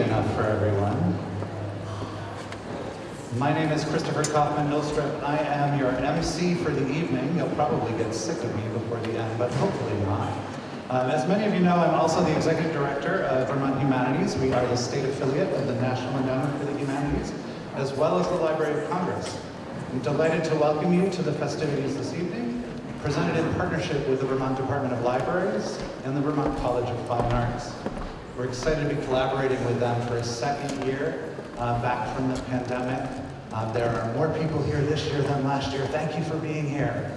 enough for everyone. My name is Christopher Kaufman Ilstrup. I am your MC for the evening. You'll probably get sick of me before the end, but hopefully not. Um, as many of you know, I'm also the Executive Director of Vermont Humanities. We are the state affiliate of the National Endowment for the Humanities, as well as the Library of Congress. I'm delighted to welcome you to the festivities this evening, presented in partnership with the Vermont Department of Libraries and the Vermont College of Fine Arts. We're excited to be collaborating with them for a second year uh, back from the pandemic. Uh, there are more people here this year than last year. Thank you for being here.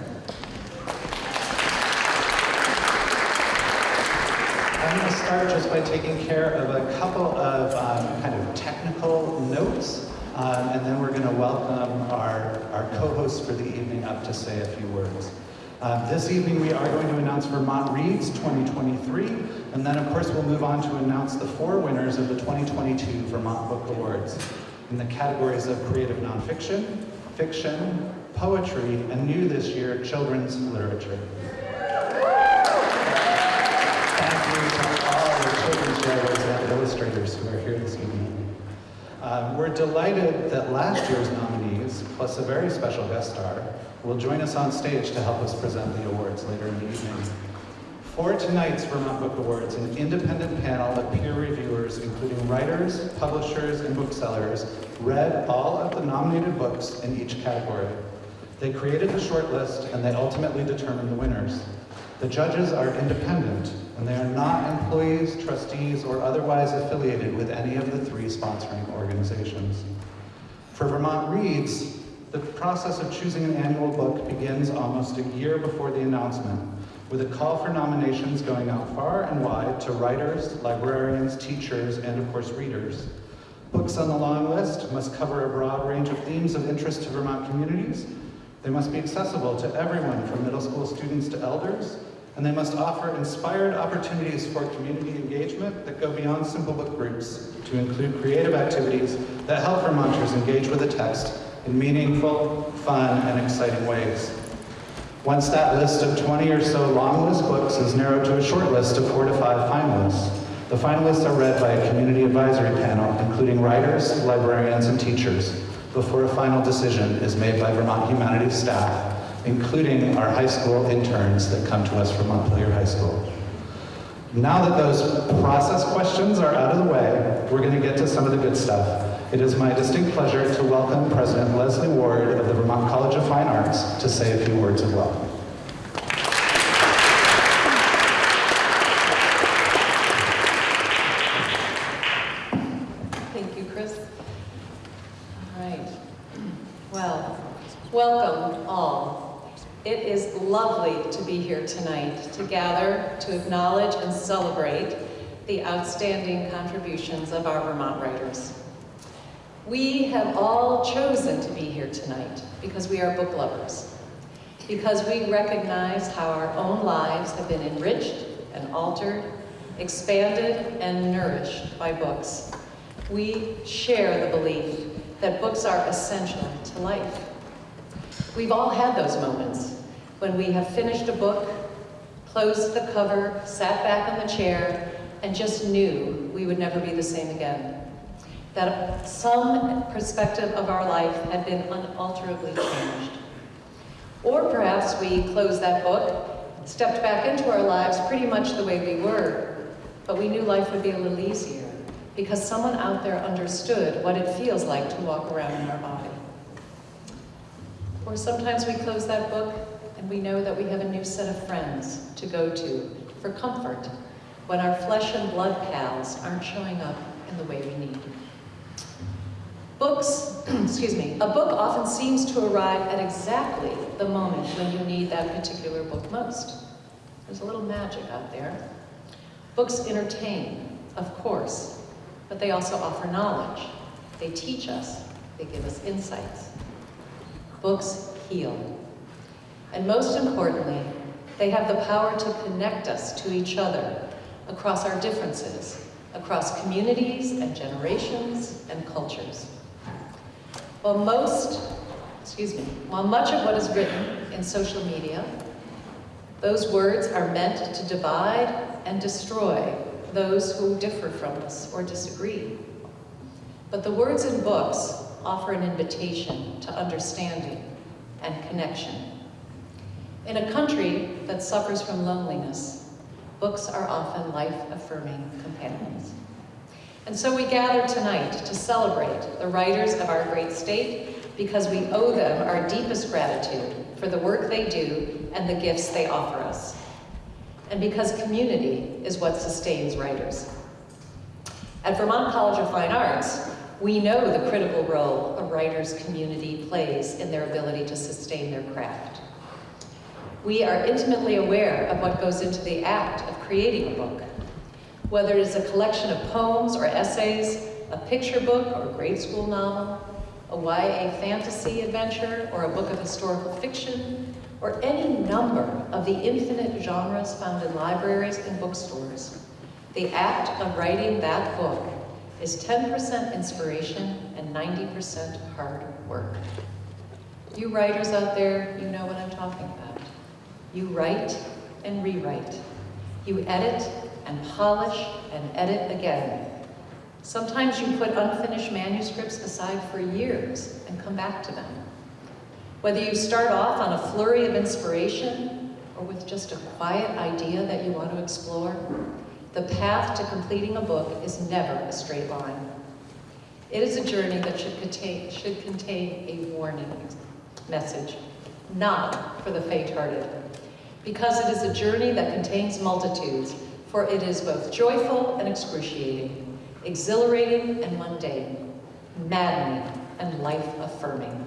I'm going to start just by taking care of a couple of um, kind of technical notes, um, and then we're going to welcome our, our co-hosts for the evening up to say a few words. Uh, this evening we are going to announce Vermont Reads 2023, and then of course we'll move on to announce the four winners of the 2022 Vermont Book Awards in the categories of creative nonfiction, fiction, poetry, and new this year, children's literature. Thank you to all the children's writers and illustrators who are here this evening. Uh, we're delighted that last year's nominees, plus a very special guest star, will join us on stage to help us present the awards later in the evening. For tonight's Vermont Book Awards, an independent panel of peer reviewers, including writers, publishers, and booksellers, read all of the nominated books in each category. They created the shortlist, and they ultimately determined the winners. The judges are independent, and they are not employees, trustees, or otherwise affiliated with any of the three sponsoring organizations. For Vermont Reads, the process of choosing an annual book begins almost a year before the announcement, with a call for nominations going out far and wide to writers, librarians, teachers, and of course readers. Books on the long list must cover a broad range of themes of interest to Vermont communities. They must be accessible to everyone from middle school students to elders, and they must offer inspired opportunities for community engagement that go beyond simple book groups to include creative activities that help Vermonters engage with the text in meaningful, fun, and exciting ways. Once that list of 20 or so long list books is narrowed to a short list of four to five finalists, the finalists are read by a community advisory panel, including writers, librarians, and teachers, before a final decision is made by Vermont Humanities staff, including our high school interns that come to us from Montpelier High School. Now that those process questions are out of the way, we're going to get to some of the good stuff. It is my distinct pleasure to welcome President Leslie Ward of the Vermont College of Fine Arts to say a few words of welcome. Thank you, Chris. All right. Well, welcome all. It is lovely to be here tonight to gather, to acknowledge and celebrate the outstanding contributions of our Vermont writers. We have all chosen to be here tonight because we are book lovers, because we recognize how our own lives have been enriched and altered, expanded and nourished by books. We share the belief that books are essential to life. We've all had those moments when we have finished a book, closed the cover, sat back in the chair, and just knew we would never be the same again. That some perspective of our life had been unalterably changed. Or perhaps we closed that book, stepped back into our lives pretty much the way we were, but we knew life would be a little easier because someone out there understood what it feels like to walk around in our body. Or sometimes we close that book and we know that we have a new set of friends to go to for comfort when our flesh and blood pals aren't showing up in the way we need. Books, excuse me, a book often seems to arrive at exactly the moment when you need that particular book most. There's a little magic out there. Books entertain, of course, but they also offer knowledge. They teach us, they give us insights. Books heal. And most importantly, they have the power to connect us to each other across our differences, across communities and generations and cultures. While most, excuse me, while much of what is written in social media, those words are meant to divide and destroy those who differ from us or disagree. But the words in books offer an invitation to understanding and connection. In a country that suffers from loneliness, books are often life-affirming companions. And so we gather tonight to celebrate the writers of our great state because we owe them our deepest gratitude for the work they do and the gifts they offer us. And because community is what sustains writers. At Vermont College of Fine Arts, we know the critical role a writer's community plays in their ability to sustain their craft. We are intimately aware of what goes into the act of creating a book, whether it is a collection of poems or essays, a picture book or grade school novel, a YA fantasy adventure or a book of historical fiction, or any number of the infinite genres found in libraries and bookstores. The act of writing that book is 10% inspiration and 90% hard work. You writers out there, you know what I'm talking about. You write and rewrite. You edit and polish and edit again. Sometimes you put unfinished manuscripts aside for years and come back to them. Whether you start off on a flurry of inspiration or with just a quiet idea that you want to explore, the path to completing a book is never a straight line. It is a journey that should contain, should contain a warning message, not for the faint-hearted, because it is a journey that contains multitudes, for it is both joyful and excruciating, exhilarating and mundane, maddening and life-affirming.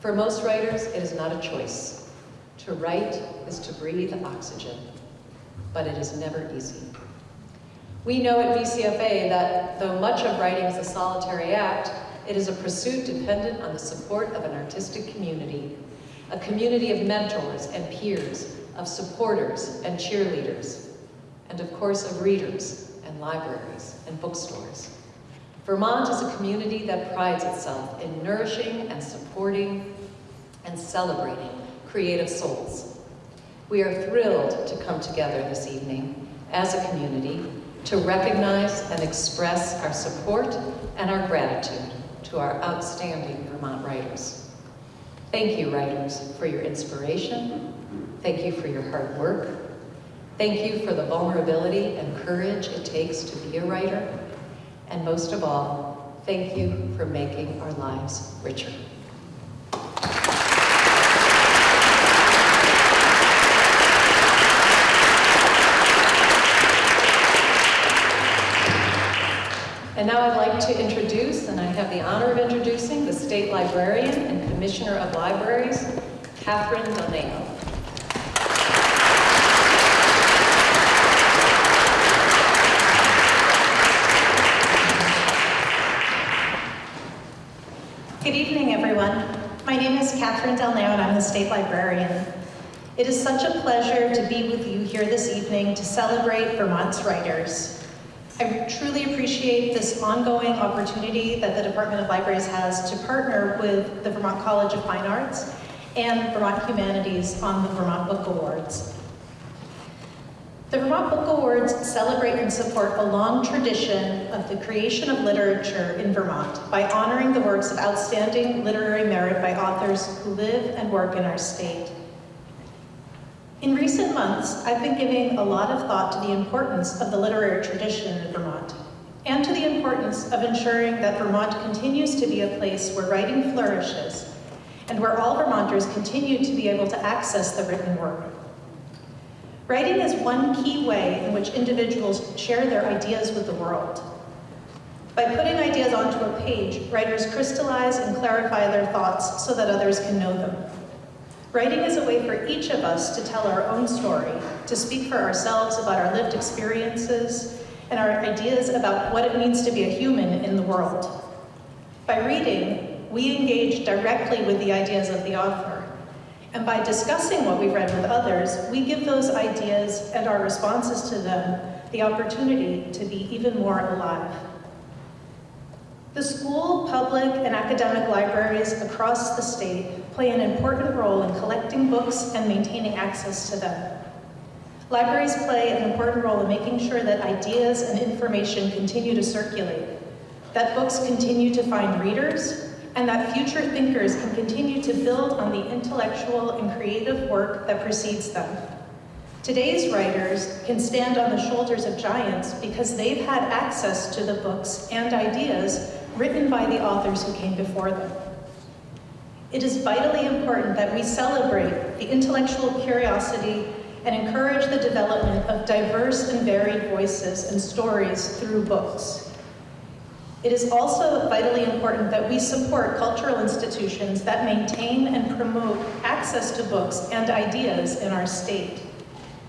For most writers, it is not a choice. To write is to breathe oxygen, but it is never easy. We know at VCFA that though much of writing is a solitary act, it is a pursuit dependent on the support of an artistic community, a community of mentors and peers, of supporters and cheerleaders, and of course of readers and libraries and bookstores. Vermont is a community that prides itself in nourishing and supporting and celebrating creative souls. We are thrilled to come together this evening as a community to recognize and express our support and our gratitude to our outstanding Vermont writers. Thank you, writers, for your inspiration. Thank you for your hard work. Thank you for the vulnerability and courage it takes to be a writer. And most of all, thank you for making our lives richer. And now I'd like to introduce, and I have the honor of introducing, the State Librarian and Commissioner of Libraries, Catherine Delneo. Good evening, everyone. My name is Catherine Delneo, and I'm the State Librarian. It is such a pleasure to be with you here this evening to celebrate Vermont's writers. I truly appreciate this ongoing opportunity that the Department of Libraries has to partner with the Vermont College of Fine Arts and Vermont Humanities on the Vermont Book Awards. The Vermont Book Awards celebrate and support a long tradition of the creation of literature in Vermont by honoring the works of outstanding literary merit by authors who live and work in our state. In recent months, I've been giving a lot of thought to the importance of the literary tradition in Vermont, and to the importance of ensuring that Vermont continues to be a place where writing flourishes, and where all Vermonters continue to be able to access the written word. Writing is one key way in which individuals share their ideas with the world. By putting ideas onto a page, writers crystallize and clarify their thoughts so that others can know them. Writing is a way for each of us to tell our own story, to speak for ourselves about our lived experiences and our ideas about what it means to be a human in the world. By reading, we engage directly with the ideas of the author. And by discussing what we've read with others, we give those ideas and our responses to them the opportunity to be even more alive. The school, public, and academic libraries across the state play an important role in collecting books and maintaining access to them. Libraries play an important role in making sure that ideas and information continue to circulate, that books continue to find readers, and that future thinkers can continue to build on the intellectual and creative work that precedes them. Today's writers can stand on the shoulders of giants because they've had access to the books and ideas written by the authors who came before them. It is vitally important that we celebrate the intellectual curiosity and encourage the development of diverse and varied voices and stories through books. It is also vitally important that we support cultural institutions that maintain and promote access to books and ideas in our state,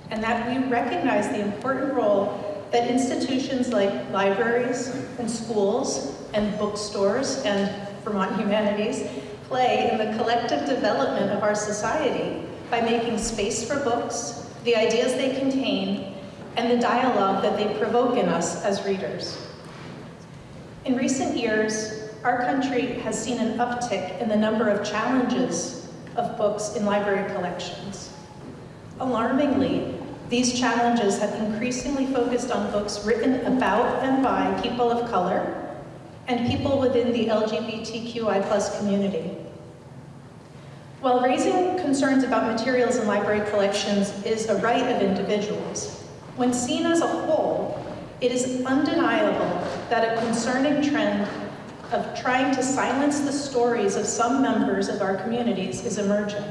and that we recognize the important role that institutions like libraries and schools and bookstores and Vermont Humanities play in the collective development of our society by making space for books, the ideas they contain, and the dialogue that they provoke in us as readers. In recent years, our country has seen an uptick in the number of challenges of books in library collections. Alarmingly, these challenges have increasingly focused on books written about and by people of color and people within the LGBTQI plus community. While raising concerns about materials in library collections is a right of individuals, when seen as a whole, it is undeniable that a concerning trend of trying to silence the stories of some members of our communities is emerging.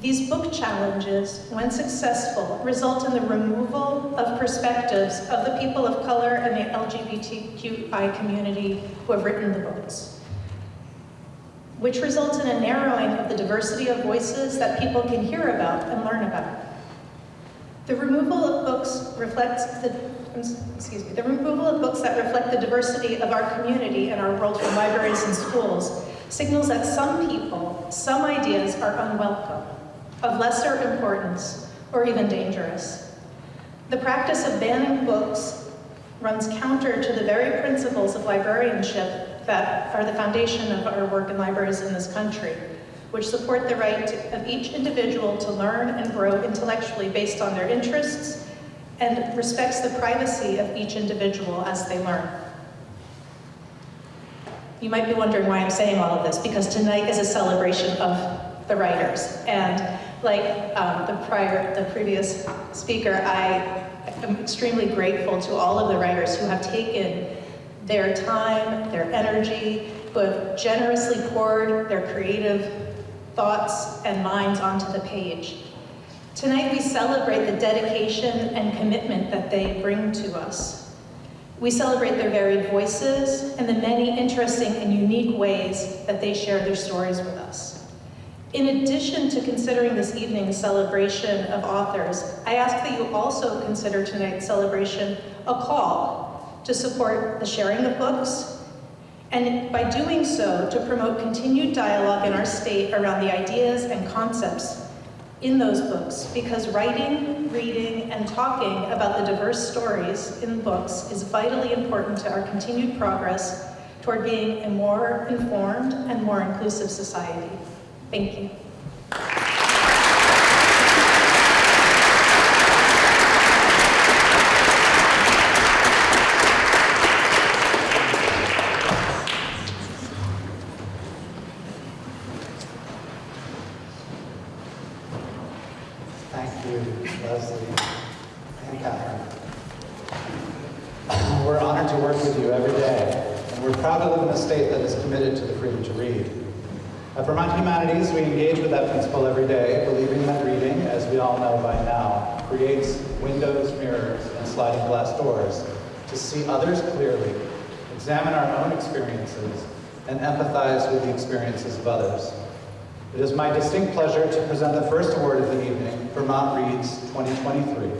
These book challenges, when successful, result in the removal of perspectives of the people of color and the LGBTQI community who have written the books, which results in a narrowing of the diversity of voices that people can hear about and learn about. The removal of books reflects the excuse me, the removal of books that reflect the diversity of our community and our world from libraries and schools signals that some people, some ideas are unwelcome, of lesser importance, or even dangerous. The practice of banning books runs counter to the very principles of librarianship that are the foundation of our work in libraries in this country, which support the right of each individual to learn and grow intellectually based on their interests and respects the privacy of each individual as they learn. You might be wondering why I'm saying all of this, because tonight is a celebration of the writers. And like um, the prior, the previous speaker, I am extremely grateful to all of the writers who have taken their time, their energy, who have generously poured their creative thoughts and minds onto the page. Tonight we celebrate the dedication and commitment that they bring to us. We celebrate their varied voices and the many interesting and unique ways that they share their stories with us. In addition to considering this evening's celebration of authors, I ask that you also consider tonight's celebration a call to support the sharing of books, and by doing so, to promote continued dialogue in our state around the ideas and concepts in those books because writing, reading, and talking about the diverse stories in books is vitally important to our continued progress toward being a more informed and more inclusive society. Thank you. At Vermont Humanities, we engage with that every day, believing that reading, as we all know by now, creates windows, mirrors, and sliding glass doors to see others clearly, examine our own experiences, and empathize with the experiences of others. It is my distinct pleasure to present the first award of the evening, Vermont Reads 2023.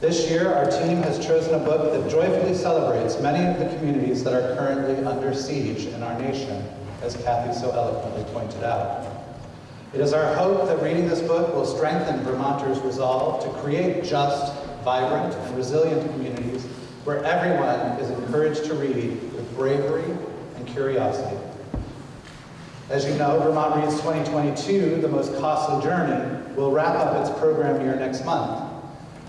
This year, our team has chosen a book that joyfully celebrates many of the communities that are currently under siege in our nation as Kathy so eloquently pointed out. It is our hope that reading this book will strengthen Vermonters' resolve to create just, vibrant, and resilient communities where everyone is encouraged to read with bravery and curiosity. As you know, Vermont Reads 2022, the most costly journey, will wrap up its program year next month.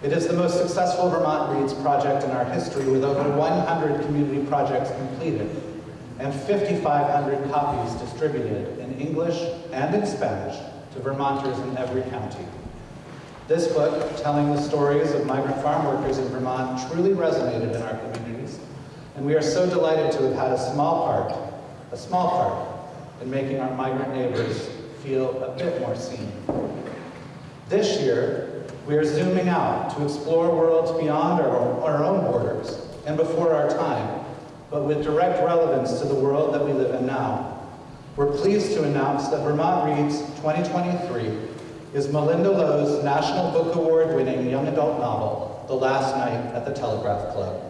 It is the most successful Vermont Reads project in our history with over 100 community projects completed and 5,500 copies distributed English and in Spanish to Vermonters in every county. This book, telling the stories of migrant farm workers in Vermont, truly resonated in our communities, and we are so delighted to have had a small part, a small part, in making our migrant neighbors feel a bit more seen. This year, we are zooming out to explore worlds beyond our our own borders and before our time, but with direct relevance to the world that we live in now. We're pleased to announce that Vermont Reads 2023 is Malinda Lo's National Book Award winning young adult novel, The Last Night at the Telegraph Club.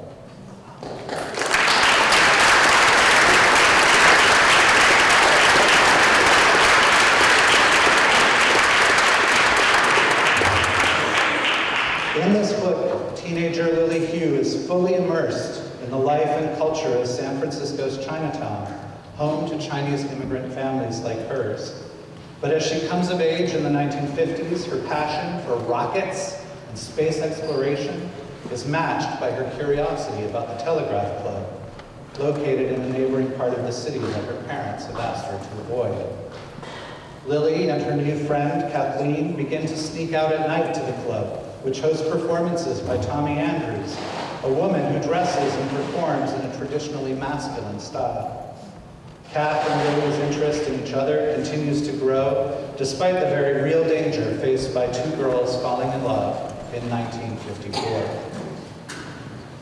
In this book, teenager Lily Hu is fully immersed in the life and culture of San Francisco's Chinatown, home to Chinese immigrant families like hers. But as she comes of age in the 1950s, her passion for rockets and space exploration is matched by her curiosity about the Telegraph Club, located in a neighboring part of the city that her parents have asked her to avoid. Lily and her new friend, Kathleen, begin to sneak out at night to the club, which hosts performances by Tommy Andrews, a woman who dresses and performs in a traditionally masculine style. Kath and Lily's interest in each other continues to grow despite the very real danger faced by two girls falling in love in 1954.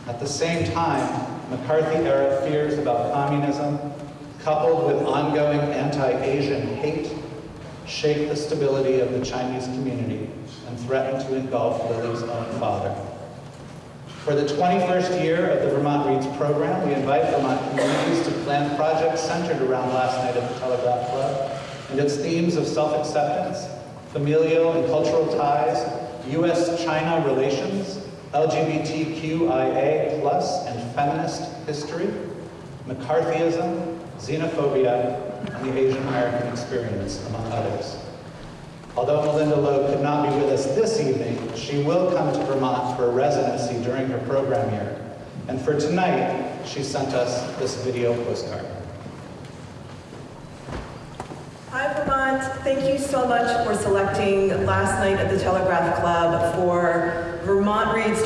At the same time, McCarthy-era fears about communism, coupled with ongoing anti-Asian hate, shake the stability of the Chinese community and threaten to engulf Lily's own father. For the 21st year of the Vermont Reads program, we invite Vermont communities to plan projects centered around Last Night at the Telegraph Club and its themes of self-acceptance, familial and cultural ties, U.S.-China relations, LGBTQIA plus and feminist history, McCarthyism, xenophobia, and the Asian American experience, among others. Although Malinda Lo could not be with us this evening, she will come to Vermont for a residency during her program year. And for tonight, she sent us this video postcard. Hi, Vermont. Thank you so much for selecting Last Night at the Telegraph Club for Vermont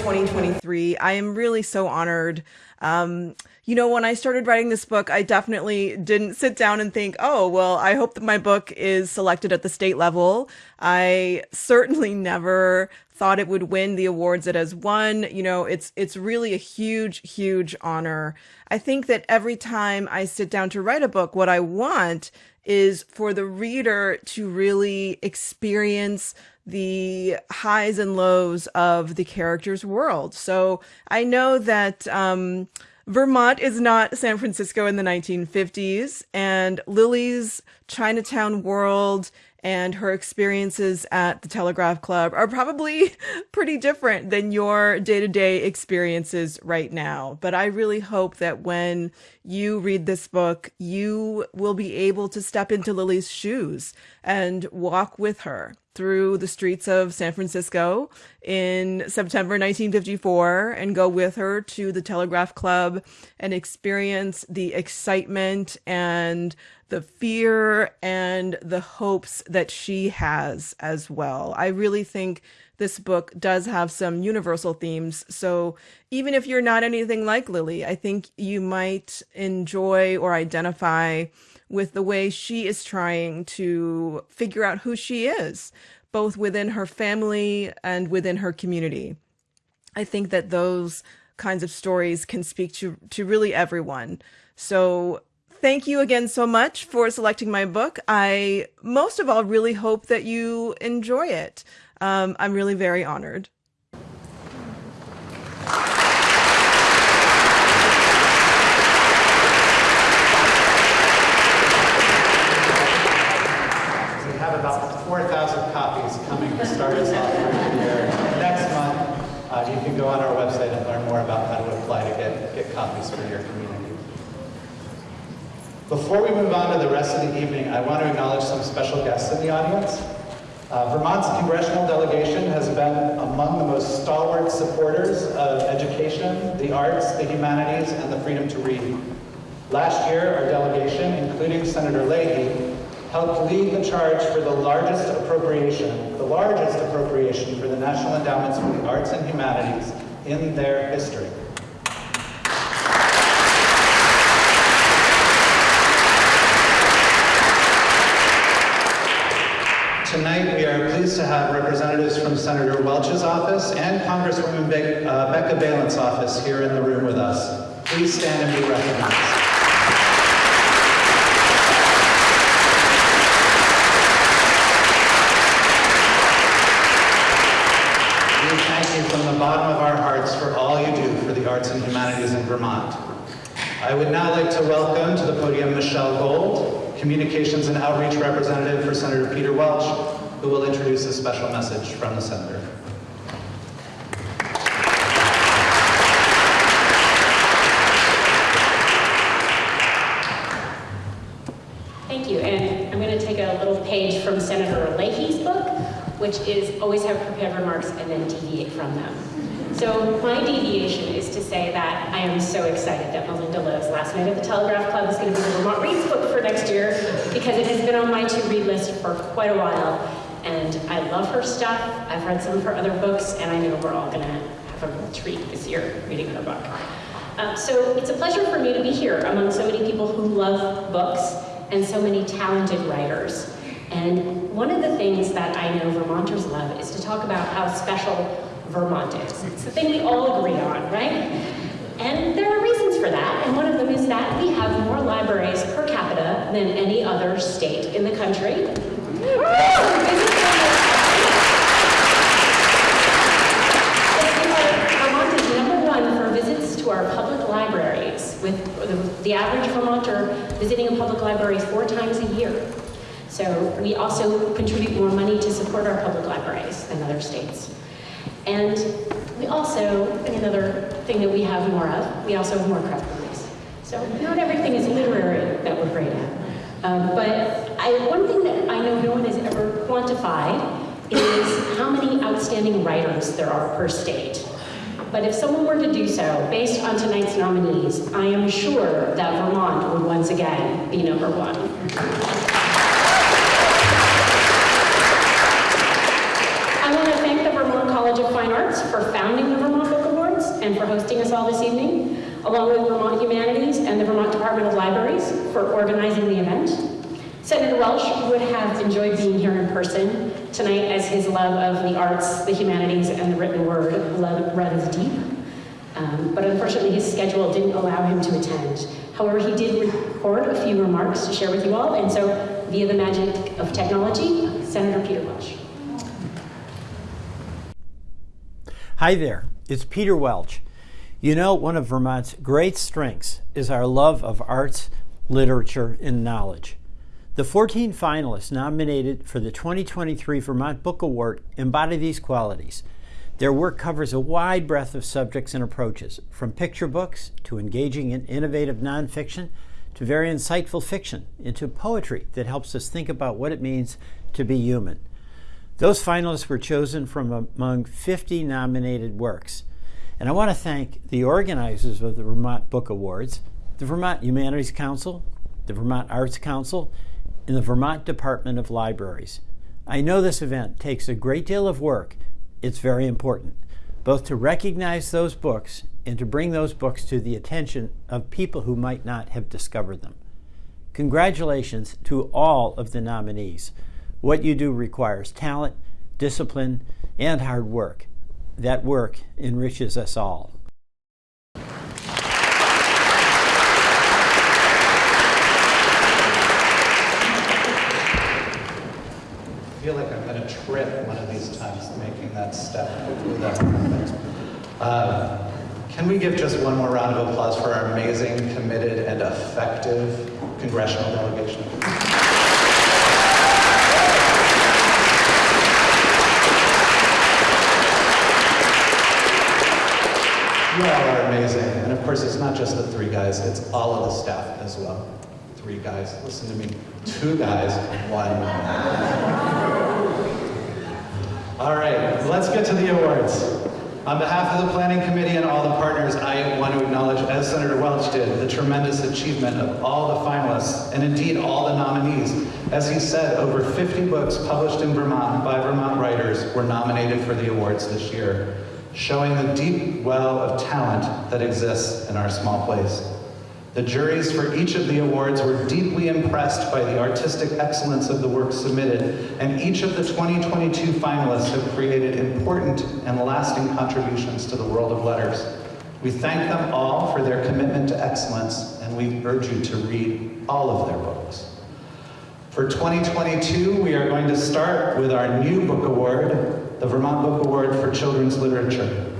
2023. I am really so honored. Um, you know, when I started writing this book, I definitely didn't sit down and think, oh, well, I hope that my book is selected at the state level. I certainly never thought it would win the awards it has won. You know, it's it's really a huge, huge honor. I think that every time I sit down to write a book, what I want is for the reader to really experience the highs and lows of the character's world. So I know that um, Vermont is not San Francisco in the 1950s, and Lily's Chinatown world and her experiences at the Telegraph Club are probably pretty different than your day to day experiences right now. But I really hope that when you read this book, you will be able to step into Lily's shoes and walk with her through the streets of San Francisco in September 1954 and go with her to the Telegraph Club and experience the excitement and the fear and the hopes that she has as well. I really think this book does have some universal themes. So even if you're not anything like Lily, I think you might enjoy or identify with the way she is trying to figure out who she is, both within her family and within her community. I think that those kinds of stories can speak to, to really everyone. So thank you again so much for selecting my book. I most of all really hope that you enjoy it. Um, I'm really very honored. We have about 4,000 copies coming to start us off for the year. Next month, uh, you can go on our website and learn more about how to apply to get, get copies for your community. Before move on to the rest of the evening, I want to acknowledge some special guests in the audience. Uh, Vermont's congressional delegation has been among the most stalwart supporters of education, the arts, the humanities, and the freedom to read. Last year, our delegation, including Senator Leahy, helped lead the charge for the largest appropriation, the largest appropriation for the National Endowments for the Arts and Humanities in their history. Tonight, we are pleased to have representatives from Senator Welch's office and Congresswoman Be uh, Becca Balint's office here in the room with us. Please stand and be recognized. We thank you from the bottom of our hearts for all you do for the arts and humanities in Vermont. I would now like to welcome to the podium Michelle Gold, Communications and Outreach Representative for Senator Peter Welch, who will introduce a special message from the Senator. Thank you, and I'm going to take a little page from Senator Leahy's book, which is always have prepared remarks and then deviate from them. So my deviation is to say that I am so excited that Malinda Lo's Last Night at the Telegraph Club is going to be the Vermont Reads book for next year because it has been on my to-read list for quite a while. And I love her stuff. I've read some of her other books, and I know we're all going to have a treat this year reading her book. Uh, so it's a pleasure for me to be here among so many people who love books and so many talented writers. And one of the things that I know Vermonters love is to talk about how special Vermont is. It's the thing we all agree on, right? And there are reasons for that, and one of them is that we have more libraries per capita than any other state in the country. Vermont is number one for visits to our public libraries, with the, the average Vermonter visiting a public library four times a year. So we also contribute more money to support our public libraries than other states. And we also, another thing that we have more of, we also have more craft breweries. So not everything is literary that we're great at. Um, but I, one thing that I know no one has ever quantified is how many outstanding writers there are per state. But if someone were to do so, based on tonight's nominees, I am sure that Vermont would once again be number one. Hosting us all this evening, along with Vermont Humanities and the Vermont Department of Libraries for organizing the event. Senator Welch would have enjoyed being here in person tonight as his love of the arts, the humanities, and the written word runs deep. Um, but unfortunately, his schedule didn't allow him to attend. However, he did record a few remarks to share with you all, and so via the magic of technology, Senator Peter Welch. Hi there, it's Peter Welch. You know, one of Vermont's great strengths is our love of arts, literature, and knowledge. The 14 finalists nominated for the 2023 Vermont Book Award embody these qualities. Their work covers a wide breadth of subjects and approaches, from picture books to engaging and innovative nonfiction to very insightful fiction, into poetry that helps us think about what it means to be human. Those finalists were chosen from among 50 nominated works. And I want to thank the organizers of the Vermont Book Awards, the Vermont Humanities Council, the Vermont Arts Council, and the Vermont Department of Libraries. I know this event takes a great deal of work. It's very important, both to recognize those books and to bring those books to the attention of people who might not have discovered them. Congratulations to all of the nominees. What you do requires talent, discipline, and hard work. That work enriches us all. I feel like I'm going to trip one of these times making that step. Hopefully that happens. Uh, can we give just one more round of applause for our amazing, committed, and effective congressional delegation? You all are amazing. And of course, it's not just the three guys, it's all of the staff as well. Three guys, listen to me. Two guys, one. All right, let's get to the awards. On behalf of the Planning Committee and all the partners, I want to acknowledge, as Senator Welch did, the tremendous achievement of all the finalists, and indeed all the nominees. As he said, over 50 books published in Vermont by Vermont writers were nominated for the awards this year, showing the deep well of talent that exists in our small place. The juries for each of the awards were deeply impressed by the artistic excellence of the work submitted, and each of the 2022 finalists have created important and lasting contributions to the world of letters. We thank them all for their commitment to excellence, and we urge you to read all of their books. For 2022, we are going to start with our new book award, the Vermont Book Award for Children's Literature.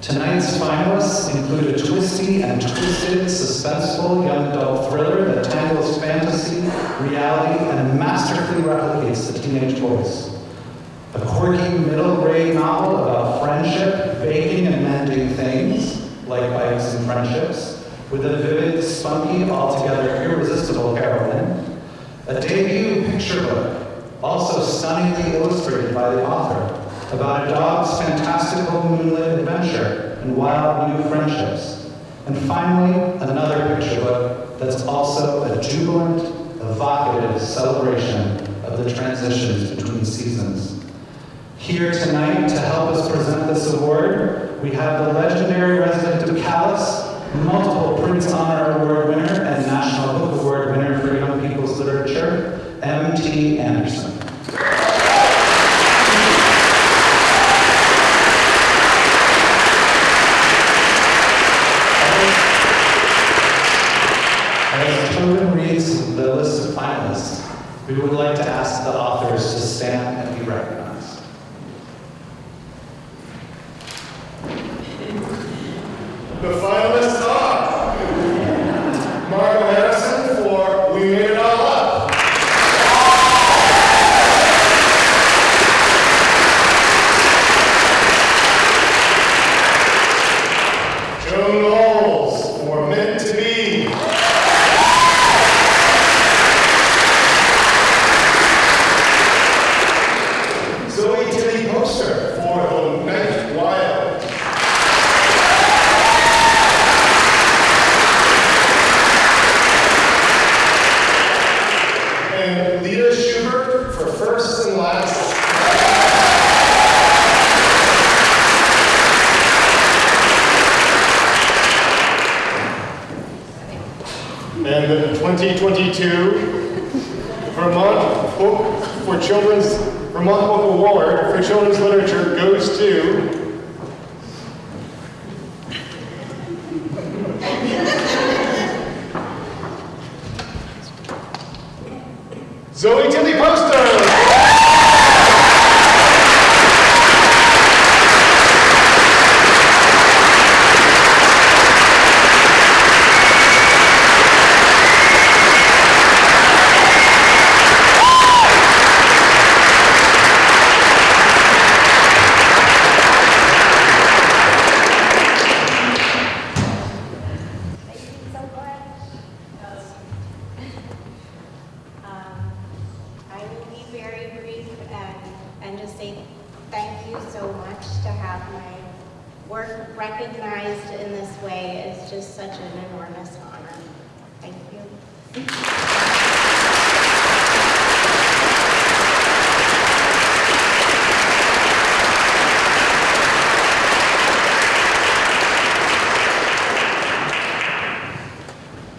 Tonight's finalists include a twisty and twisted, suspenseful young adult thriller that tangles fantasy, reality, and masterfully replicates the teenage voice. A quirky middle grade novel about friendship, baking, and mending things, like bikes and friendships, with a vivid, spunky, altogether irresistible heroine. A debut picture book, also stunningly illustrated by the author, about a dog's fantastical moonlit adventure and wild new friendships. And finally, another picture book that's also a jubilant, evocative celebration of the transitions between seasons. Here tonight to help us present this award, we have the legendary resident of Calais, multiple Printz Honor Award winner and National Book Award winner for Young People's Literature, M.T. Anderson. As reads the list of finalists, we would like to ask the authors to stand and be recognized.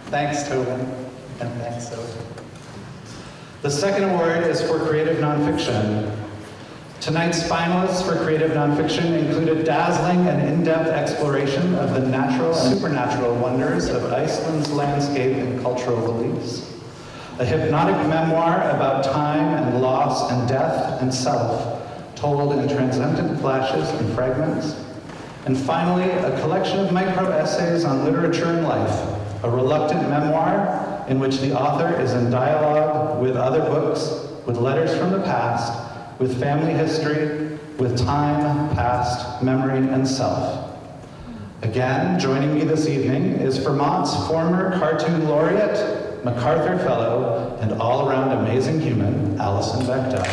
Thanks, Tobin, and thanks, Zoe. The second award is for creative nonfiction. Tonight's finalists for creative nonfiction include a dazzling and in-depth exploration of the natural and supernatural wonders of Iceland's landscape and cultural beliefs, a hypnotic memoir about time and loss and death and self, told in transcendent flashes and fragments, and finally, a collection of micro-essays on literature and life, a reluctant memoir in which the author is in dialogue with other books, with letters from the past, with family history, with time, past, memory, and self. Again, joining me this evening is Vermont's former cartoon laureate, MacArthur Fellow, and all-around amazing human, Alison Bechdel.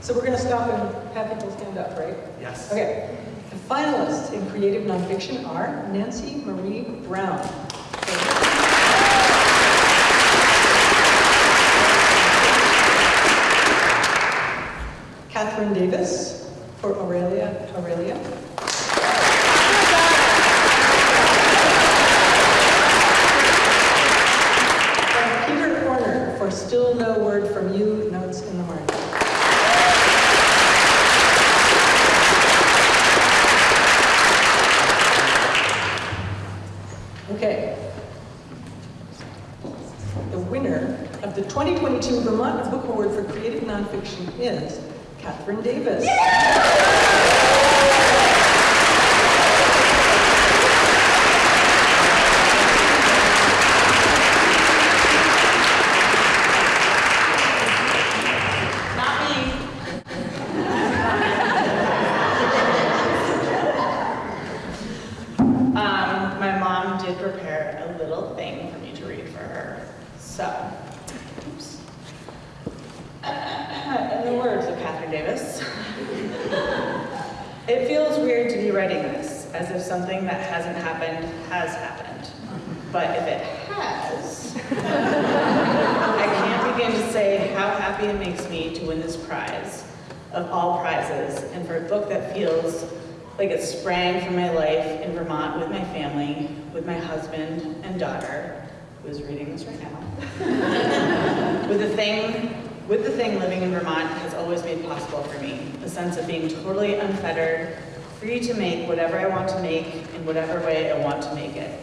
So we're going to stop and have people stand up, right? Yes. Okay. Finalists in creative nonfiction are Nancy Marie Brown. Kathryn Davis for Aurelia Aurelia. And Peter Orner for Still No Word From You, Notes in the Margin. Okay. The winner of the 2022 Vermont Book Award for Creative Nonfiction is Kathryn Davis. Not me. um, my mom did prepare a little thing for me to read for her. So, oops. In the words of Kathryn Davis, it feels weird to be writing this, as if something that hasn't happened has happened. But if it has, I can't begin to say how happy it makes me to win this prize of all prizes and for a book that feels like it sprang from my life in Vermont with my family, with my husband and daughter, who is reading this right now. with the thing, with the thing living in Vermont has always made possible for me, a sense of being totally unfettered, free to make whatever I want to make in whatever way I want to make it.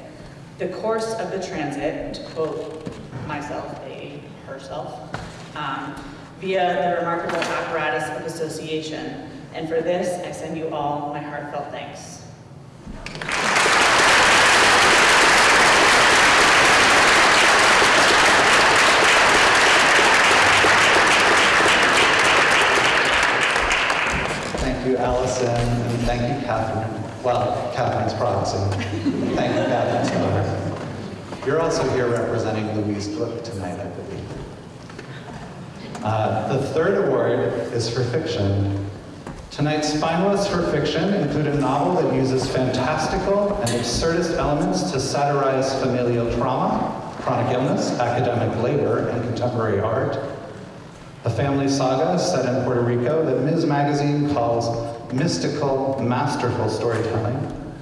The course of the transit, to quote myself, a herself, um, via the remarkable apparatus of association. And for this, I send you all my heartfelt thanks. Thank you, Allison, and thank you, Kathryn. Well, Kathryn's proxy. Thank you, Kathryn's daughter. You're also here representing Louise Gluck tonight, I believe. Uh, the third award is for fiction. Tonight's finalists for fiction include a novel that uses fantastical and absurdist elements to satirize familial trauma, chronic illness, academic labor, and contemporary art. A family saga set in Puerto Rico that Ms. Magazine calls mystical, masterful storytelling.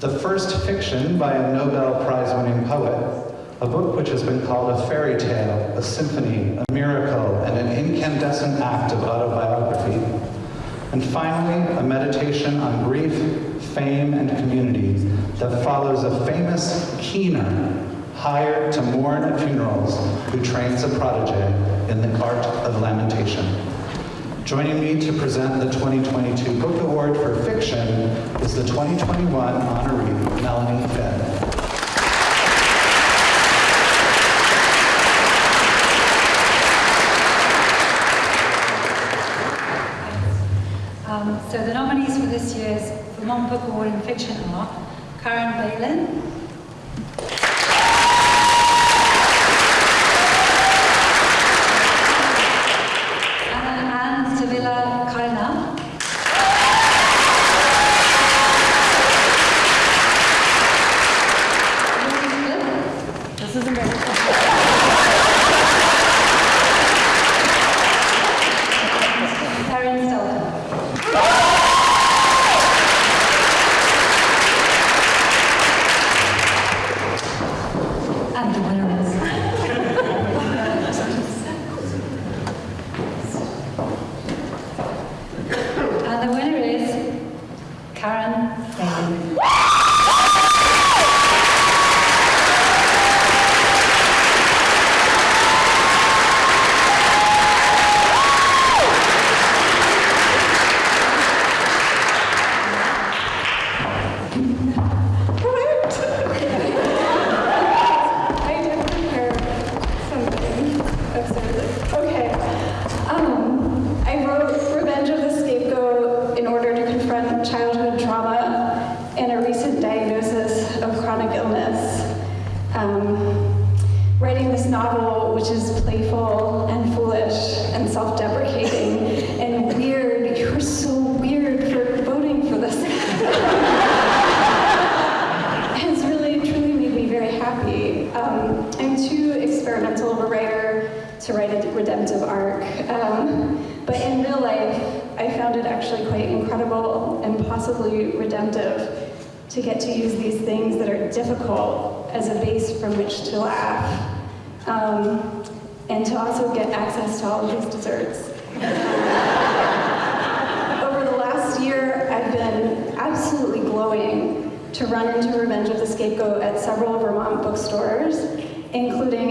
The first fiction by a Nobel Prize winning poet, a book which has been called a fairy tale, a symphony, a miracle, and an incandescent act of autobiography. And finally, a meditation on grief, fame, and community that follows a famous keener hired to mourn at funerals who trains a protege in the art of lamentation. Joining me to present the 2022 Book Award for Fiction is the 2021 honoree, Melanie Finn. Um, so the nominees for this year's Vermont Book Award in Fiction are Karen Balin, And the winner is Karen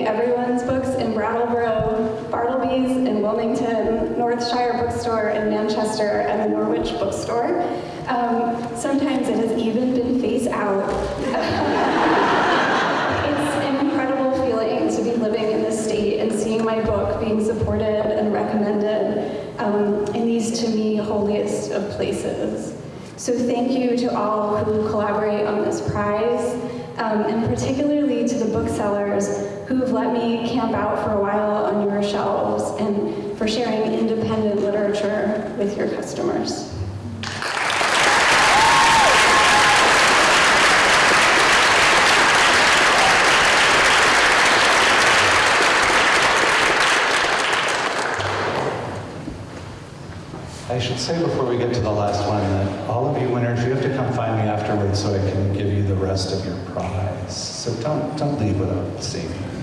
Everyone's Books in Brattleboro, Bartleby's in Wilmington, Northshire Bookstore in Manchester, and the Norwich Bookstore. Um, sometimes it has even been face out. it's an incredible feeling to be living in this state and seeing my book being supported and recommended um, in these, to me, holiest of places. So thank you to all who collaborate on this prize, um, and particularly to the booksellers who've let me camp out for a while on your shelves and for sharing independent literature with your customers. I should say before we get to the last one that all of you winners, you have to come find me afterwards so I can give you the rest of your prize. So don't, don't leave without seeing me.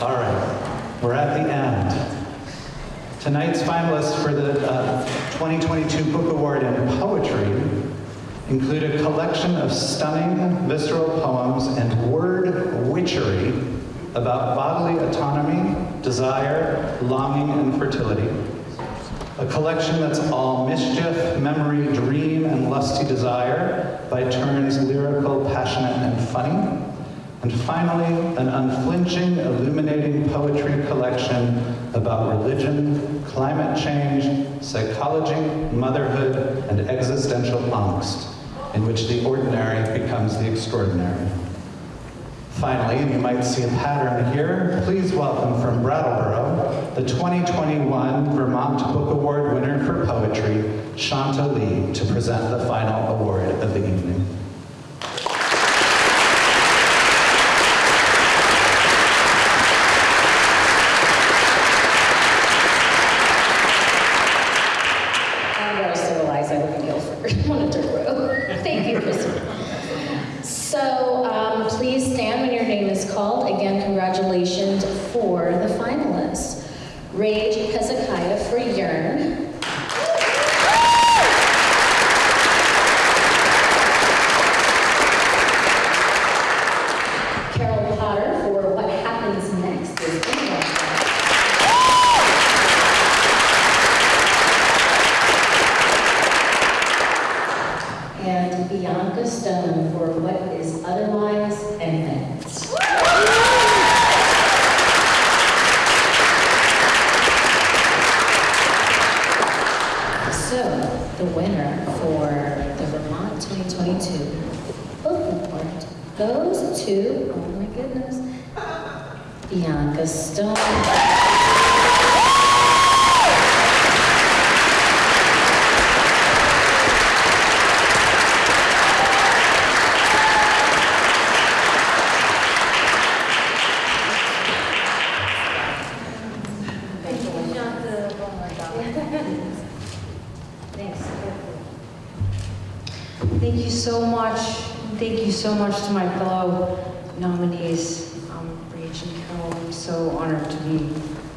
All right, we're at the end. Tonight's finalists for the uh, 2022 Book Award in Poetry include a collection of stunning, visceral poems and word witchery about bodily autonomy, desire, longing, and fertility. A collection that's all mischief, memory, dream, and lusty desire, by turns lyrical, passionate, and funny. And finally, an unflinching, illuminating poetry collection about religion, climate change, psychology, motherhood, and existential angst, in which the ordinary becomes the extraordinary. Finally, and you might see a pattern here, please welcome from Brattleboro, the 2021 Vermont Book Award winner for poetry, Shanta Lee, to present the final award of the evening. I'm very civilized. I live in Guilford, on a dirt road. Thank you, Kristen. So um, please stand when your name is called. Again, congratulations for the finalists. Rage Hezekiah for Yearn. Carol Potter for What Happens Next is England. and Bianca Stone for What is Otherwise Infinite. So, the winner for the Vermont 2022 book goes to, oh my goodness, Bianca Stone. Thank you so much. Thank you so much to my fellow nominees, um, Rage and Carol. I'm so honored to be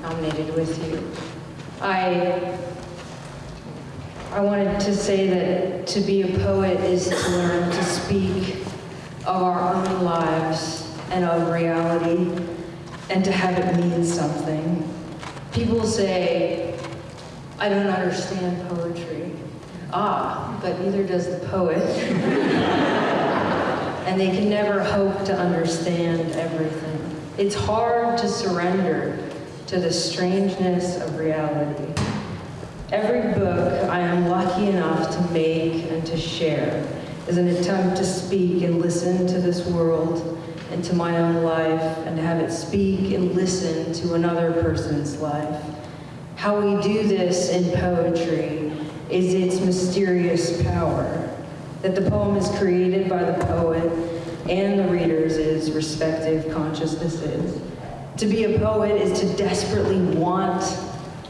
nominated with you. I I wanted to say that to be a poet is to learn to speak of our own lives and of reality and to have it mean something. People say, I don't understand poetry. Ah, but neither does the poet. and they can never hope to understand everything. It's hard to surrender to the strangeness of reality. Every book I am lucky enough to make and to share is an attempt to speak and listen to this world and to my own life and to have it speak and listen to another person's life. How we do this in poetry is its mysterious power, that the poem is created by the poet and the readers' respective consciousnesses. To be a poet is to desperately want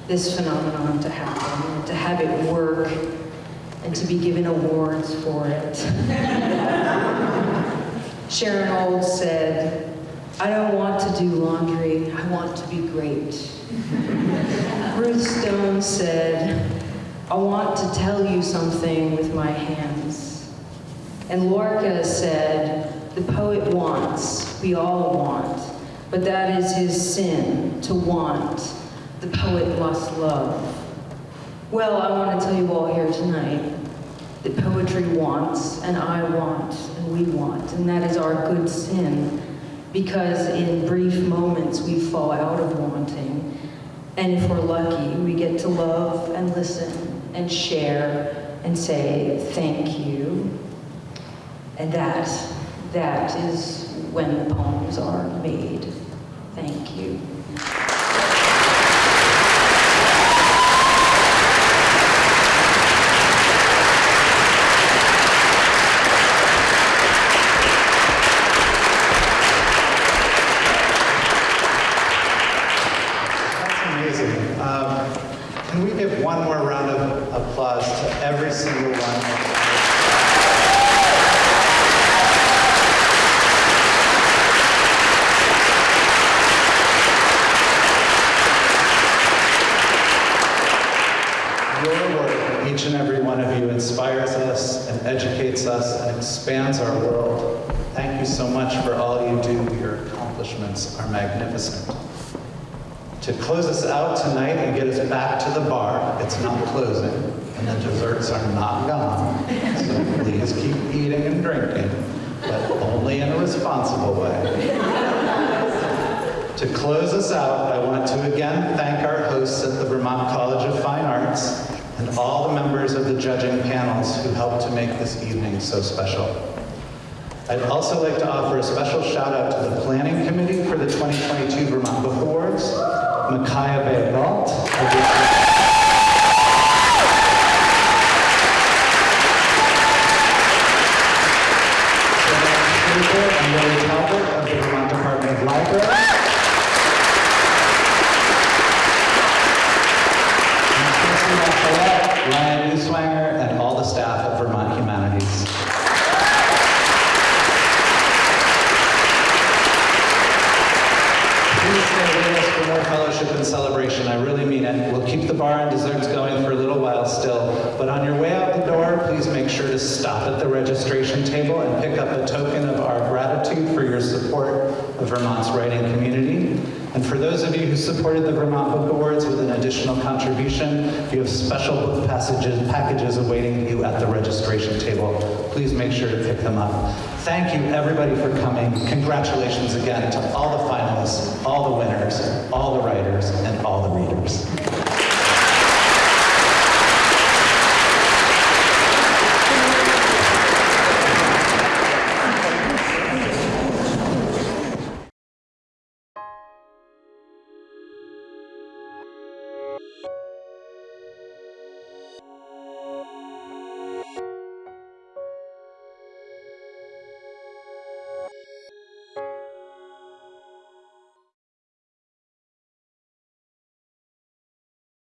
this phenomenon to happen, to have it work, and to be given awards for it. Sharon Olds said, I don't want to do laundry, I want to be great. Ruth Stone said, I want to tell you something with my hands. And Lorca said, the poet wants, we all want, but that is his sin, to want. The poet lost love. Well, I want to tell you all here tonight that poetry wants, and I want, and we want, and that is our good sin, because in brief moments we fall out of wanting, and if we're lucky, we get to love and listen and share and say thank you. And that, that is when the poems are made. Thank you. That's amazing. Um, can we give one more round of applause to every single one? Your work, each and every one of you, inspires us and educates us and expands our world. Thank you so much for all you do. Your accomplishments are magnificent. To close us out tonight and get us back to the bar, it's not closing, and the desserts are not gone. So please keep eating and drinking, but only in a responsible way. To close us out, I want to again thank our hosts at the Vermont College of Fine Arts and all the members of the judging panels who helped to make this evening so special. I'd also like to offer a special shout out to the Planning Committee for the 2022 Vermont Book Awards, Micaiah Bay Galt, Talbot of the Vermont Department of Library. And Tracy Lafayette, Ryan Newswanger, and all the staff at Vermont Humanities. Please stay with us for more fellowship and celebration. I really mean it. We'll keep the bar and desserts going for a little while still, but on your way out the door, to stop at the registration table and pick up a token of our gratitude for your support of Vermont's writing community. And for those of you who supported the Vermont Book Awards with an additional contribution, you have special book passages, packages awaiting you at the registration table. Please make sure to pick them up. Thank you, everybody, for coming. Congratulations again to all the finalists, all the winners, all the writers, and all the readers.